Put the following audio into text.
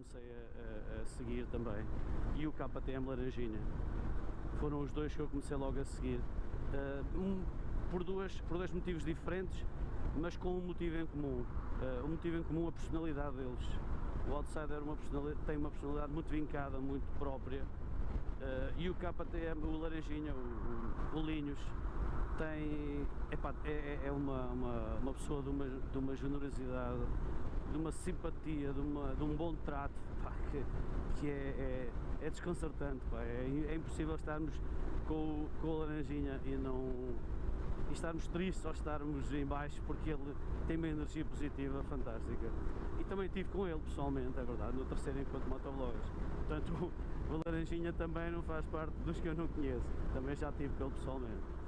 comecei a, a, a seguir também, e o KTM Laranjinha. Foram os dois que eu comecei logo a seguir. Uh, um, por, duas, por dois motivos diferentes, mas com um motivo em comum. Uh, um motivo em comum, a personalidade deles. O Outsider uma tem uma personalidade muito vincada, muito própria, uh, e o KTM, o Laranjinha, o, o, o Linhos, tem, epá, é, é uma, uma, uma pessoa de uma, de uma generosidade, de uma simpatia, de, uma, de um bom trato, pá, que, que é, é, é desconcertante, pá, é, é impossível estarmos com, com o Laranjinha e não e estarmos tristes ou estarmos em baixo porque ele tem uma energia positiva fantástica. E também estive com ele pessoalmente, é verdade, no terceiro encontro de. Portanto, o Laranjinha também não faz parte dos que eu não conheço, também já estive com ele pessoalmente.